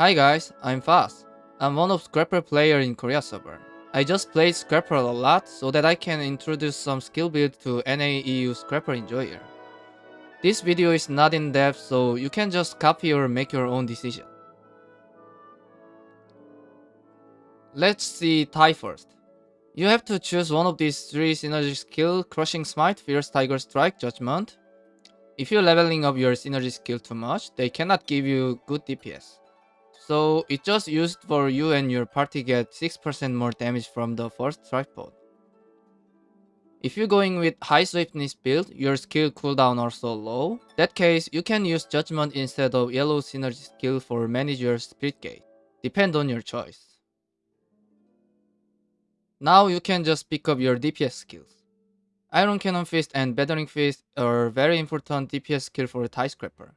Hi guys, I'm Fast. I'm one of Scrapper player in Korea server. I just played Scrapper a lot so that I can introduce some skill build to NAEU Scrapper enjoyer. This video is not in depth so you can just copy or make your own decision. Let's see Tai first. You have to choose one of these three synergy skill Crushing Smite, Fierce Tiger Strike, Judgment. If you're leveling up your synergy skill too much, they cannot give you good DPS. So it just used for you and your party get 6% more damage from the first tripod. If you're going with high swiftness build, your skill cooldown also low. That case, you can use judgment instead of yellow synergy skill for manage your spirit gate. Depend on your choice. Now you can just pick up your DPS skills. Iron Cannon Fist and Battering Fist are very important DPS skill for Tai Scrapper.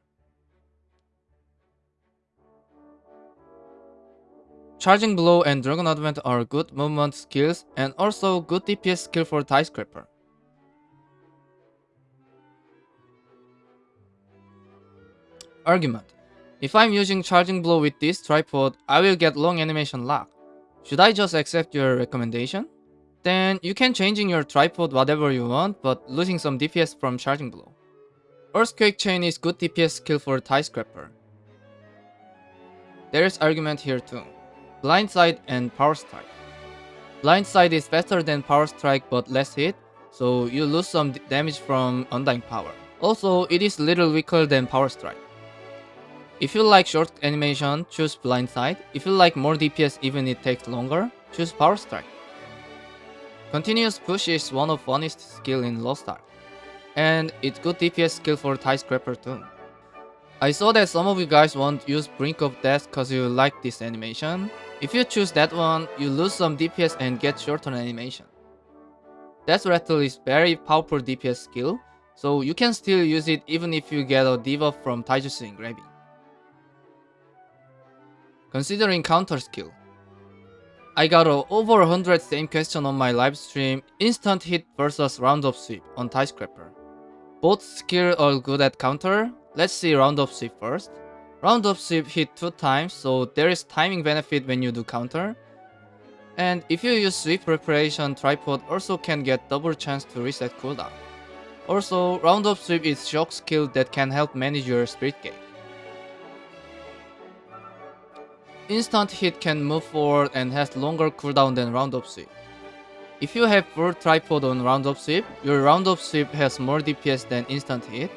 Charging Blow and Dragon Advent are good movement skills and also good DPS skill for Tai Scrapper. Argument. If I'm using Charging Blow with this tripod, I will get long animation lock. Should I just accept your recommendation? Then you can changing your tripod whatever you want, but losing some DPS from Charging Blow. Earthquake Chain is good DPS skill for Tai Scrapper. There is argument here too. Blindside and Power Strike. Blindside is faster than Power Strike but less hit, so you lose some damage from Undying Power. Also, it is little weaker than Power Strike. If you like short animation, choose Blindside. If you like more DPS even it takes longer, choose Power Strike. Continuous Push is one of funniest skill in Lost Ark. And it's good DPS skill for Tai Scrapper too. I saw that some of you guys want to use Brink of Death cause you like this animation. If you choose that one, you lose some DPS and get shorter animation. Death Rattle is very powerful DPS skill, so you can still use it even if you get a debuff from Taijutsu Engraving. Considering counter skill. I got a over 100 same question on my live stream, instant hit versus round up sweep on Tai Scrapper. Both skill are good at counter, let's see round up sweep first. Round up sweep hit 2 times, so there is timing benefit when you do counter. And if you use sweep preparation, tripod also can get double chance to reset cooldown. Also, round up sweep is shock skill that can help manage your spirit gate. Instant hit can move forward and has longer cooldown than round up sweep. If you have full tripod on round up sweep, your round up sweep has more DPS than instant hit,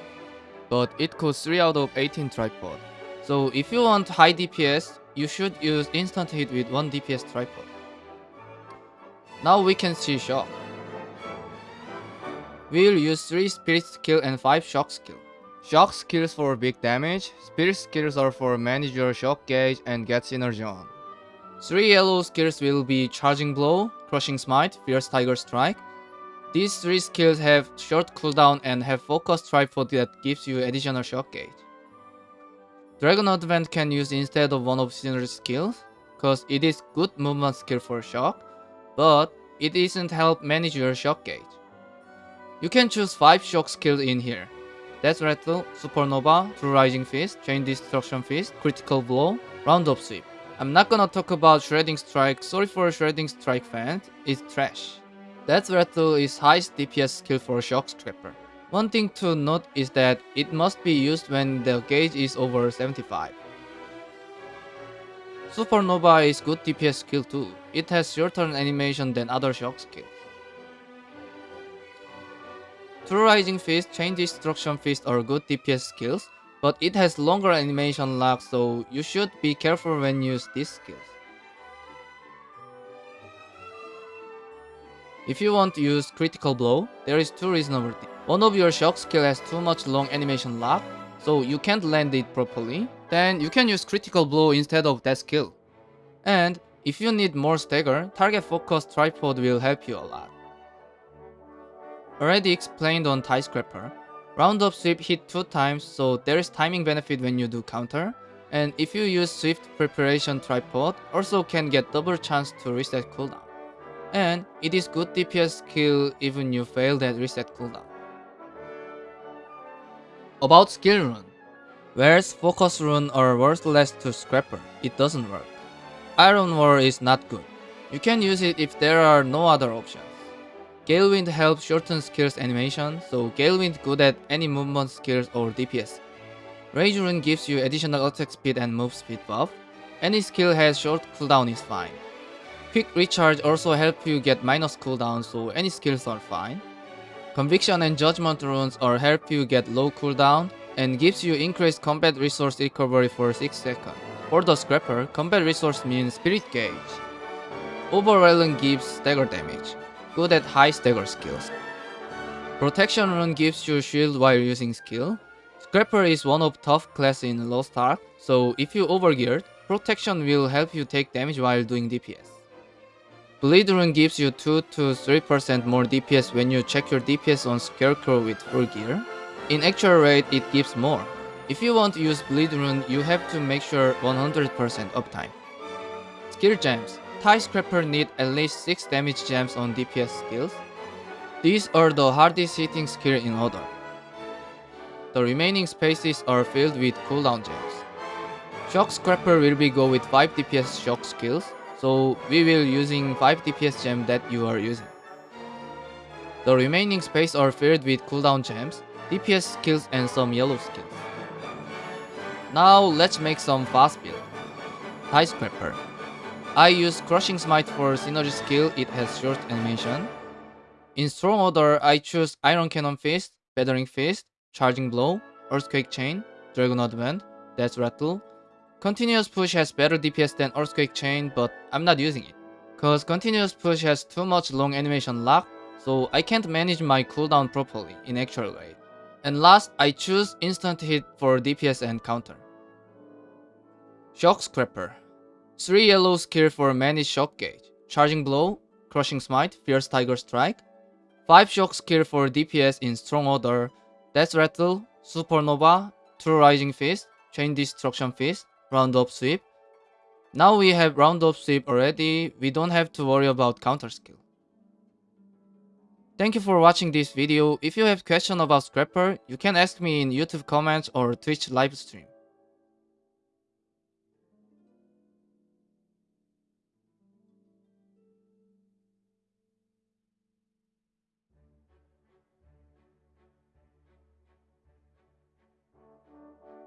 but it costs 3 out of 18 tripod. So if you want high DPS, you should use instant hit with 1 DPS tripod. Now we can see shock. We'll use 3 spirit skill and 5 shock skill. Shock skills for big damage, spirit skills are for manage your shock gauge and get synergy on. 3 yellow skills will be charging blow, crushing smite, fierce tiger strike. These 3 skills have short cooldown and have focus tripod that gives you additional shock gauge. Dragon Advent can use instead of one of synergy skills, cause it is good movement skill for shock, but it isn't help manage your shock gauge. You can choose 5 shock skills in here. Death Rattle, Supernova, True Rising Fist, Chain Destruction Fist, Critical Blow, Roundup Sweep. I'm not gonna talk about Shredding Strike, sorry for Shredding Strike fans, it's trash. Death Rattle is highest DPS skill for Shock Scrapper. One thing to note is that it must be used when the gauge is over 75. Supernova is good DPS skill too. It has shorter animation than other shock skills. True Rising Fist, Chain Destruction Fist are good DPS skills, but it has longer animation lag so you should be careful when use these skills. If you want to use Critical Blow, there is two reasonable things. One of your shock skill has too much long animation lock, so you can't land it properly, then you can use Critical Blow instead of that skill. And if you need more stagger, target focus tripod will help you a lot. Already explained on Tai Scrapper, Roundup Sweep hit 2 times so there is timing benefit when you do counter, and if you use Swift Preparation Tripod, also can get double chance to reset cooldown. And it is good DPS skill even you fail that reset cooldown. About skill rune. Whereas Focus Rune are worthless to Scrapper, it doesn't work. Iron Wall is not good. You can use it if there are no other options. Gale Wind helps shorten skills animation, so Gale Wind good at any movement skills or DPS. Rage Rune gives you additional attack speed and move speed buff. Any skill has short cooldown is fine. Quick Recharge also help you get minus cooldown so any skills are fine. Conviction and Judgment runes are help you get low cooldown and gives you increased combat resource recovery for 6 seconds. For the Scrapper, combat resource means Spirit Gauge. Overwhelming gives stagger damage, good at high stagger skills. Protection rune gives you shield while using skill. Scrapper is one of tough class in Lost Ark, so if you overgeared, protection will help you take damage while doing DPS. Bleed rune gives you 2 to 3% more DPS when you check your DPS on Scarecrow with full gear. In actual rate, it gives more. If you want to use Bleed rune, you have to make sure 100% uptime. Skill gems. Tai Scrapper need at least 6 damage gems on DPS skills. These are the hardest hitting skill in order. The remaining spaces are filled with cooldown gems. Shock Scrapper will be go with 5 DPS shock skills, so we will using 5 DPS gem that you are using. The remaining space are filled with cooldown gems, DPS skills and some yellow skills. Now let's make some fast build. Tai Scrapper. I use Crushing Smite for synergy skill, it has short animation. In strong order, I choose Iron Cannon Fist, Battering Fist, Charging Blow, Earthquake Chain, Dragon Advent, Death Rattle, Continuous Push has better DPS than Earthquake Chain, but I'm not using it. Cause Continuous Push has too much long animation lock, so I can't manage my cooldown properly in actual way. And last, I choose Instant Hit for DPS and counter. Shock Scrapper 3 yellow skill for managed shock gauge, Charging Blow, Crushing Smite, Fierce Tiger Strike, 5 shock skill for DPS in strong order, Death Rattle, Supernova, True Rising Fist, Chain Destruction Fist, round up sweep. Now we have round up sweep already, we don't have to worry about counter skill. Thank you for watching this video. If you have question about Scrapper, you can ask me in YouTube comments or Twitch live stream.